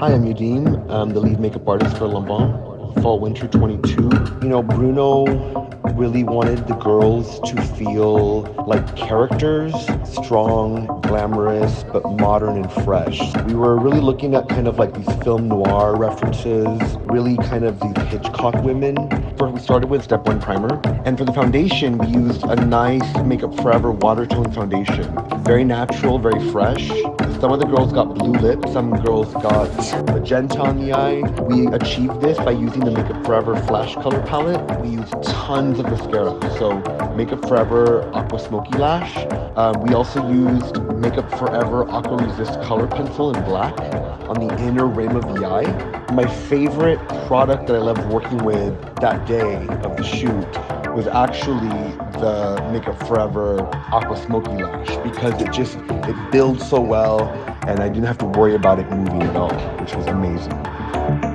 Hi, I'm Yadim. I'm the lead makeup artist for Lanvin fall winter 22 you know bruno really wanted the girls to feel like characters strong glamorous but modern and fresh. We were really looking at kind of like these film noir references really kind of these hitchcock women. First we started with step one primer and for the foundation we used a nice makeup forever water tone foundation. Very natural very fresh. Some of the girls got blue lips some girls got magenta on the eye. We achieved this by using the makeup forever flash color palette we used tons of mascara. So makeup forever aqua smoky lash. Um, we also used makeup forever aqua resist color pencil in black on the inner rim of the eye. My favorite product that i loved working with that day of the shoot was actually the makeup forever aqua smoky lash because it just it builds so well and i didn't have to worry about it moving at all which was amazing